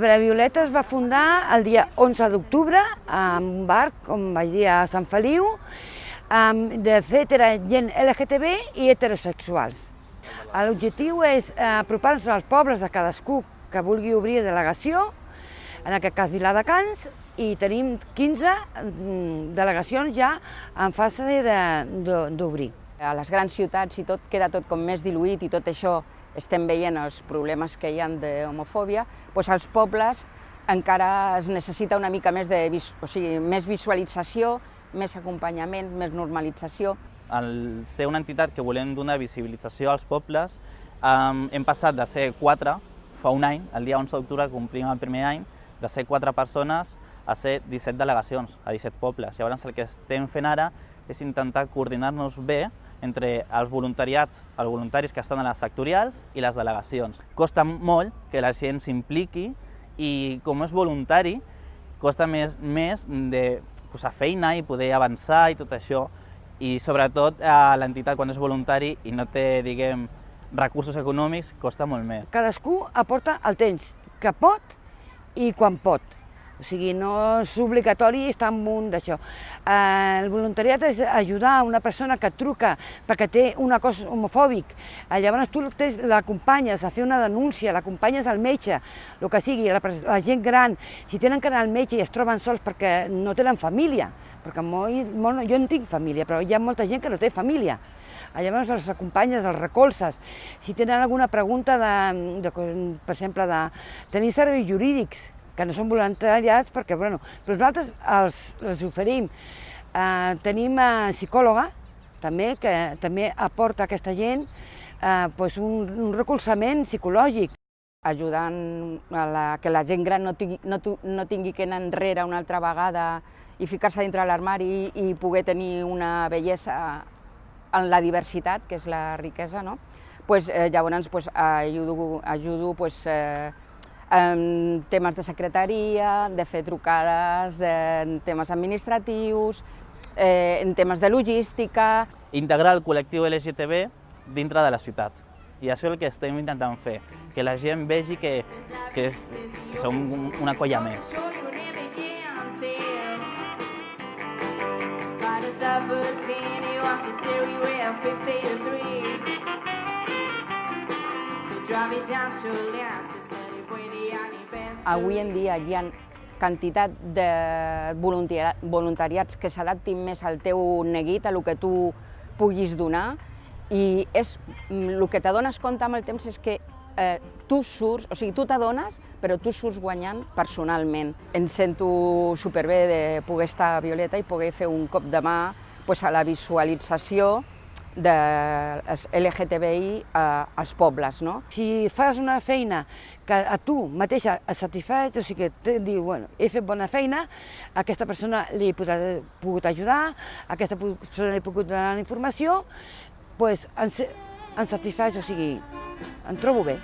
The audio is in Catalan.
Violeta es va fundar el dia 11 d'octubre en un bar, com vaig dir, a Sant Feliu. De fet, era gent LGTB i heterosexuals. L'objectiu és apropar-nos als pobles de cadascú que vulgui obrir delegació, en aquest cas Viladecans, i tenim 15 delegacions ja en fase d'obrir. A les grans ciutats i tot queda tot com més diluït i tot això estem veient els problemes que hi ha d'homofòbia, doncs als pobles encara es necessita una mica més de o sigui, més visualització, més acompanyament, més normalització. Al ser una entitat que volem donar visibilització als pobles, hem passat de ser quatre fa un any, el dia 11 d'octubre complim el primer any, de ser quatre persones a ser 17 delegacions, a 17 pobles. Llavors el que estem fent ara és intentar coordinar-nos bé entre els voluntariats, els voluntaris que estan a les sectorials i les delegacions. Costa molt que la gent s'impliqui i com és voluntari costa més, més de posar feina i poder avançar i tot això i sobretot a l'entitat quan és voluntari i no té, diguem, recursos econòmics, costa molt més. Cadascú aporta el temps que pot i quan pot. O sigui, no és obligatori estar en un d'això. El voluntariat és ajudar una persona que truca perquè té una cosa homofòbic. Eh, llavors tu l'acompanyes a fer una denúncia, l'acompanyes al metge, el que sigui, la, la gent gran, si tenen que anar al metge i es troben sols perquè no tenen família, perquè molt, molt, jo no tinc família, però hi ha molta gent que no té família. Eh, llavors els acompanyes, els recolzes. Si tenen alguna pregunta, de, de, per exemple, de tenir serveis jurídics, que no són voluntariats perquè, bueno, però nosaltres els, els oferim. Eh, tenim eh, psicòloga, també, que també aporta a aquesta gent eh, pues un, un recolzament psicològic. Ajudant a la, que la gent gran no tingui, no, no tingui que anar enrere una altra vegada i ficar-se dintre l'armari i, i poder tenir una bellesa en la diversitat, que és la riquesa, no? Pues, eh, llavors pues, ajudo, ajudo pues, eh, en temes de secretaria, de fer trucades, de, en temes administratius, eh, en temes de logística... Integrar el col·lectiu LGTB dintre de la ciutat. I això és el que estem intentant fer, que la gent vegi que, que, és, que som una colla més. Drive it down to Atlanta. Avui en dia hi ha quantitat de voluntariats que s'adaptin més al teu neguit, a el que tu puguis donar, i és, el que t'adones compte amb el temps és que eh, tu surts, o sigui, tu t'adones, però tu surts guanyant personalment. Em sento superbé de poder estar a Violeta i poder fer un cop de mà pues, a la visualització de LGTBI als pobles. No? Si fas una feina que a tu mateixa et satisfeix, o sigui que et diu, bueno, he fet bona feina, a aquesta persona li he pogut, pogut ajudar, a aquesta persona li he pogut donar informació, doncs ens, ens satisfeix, o sigui, em trobo bé.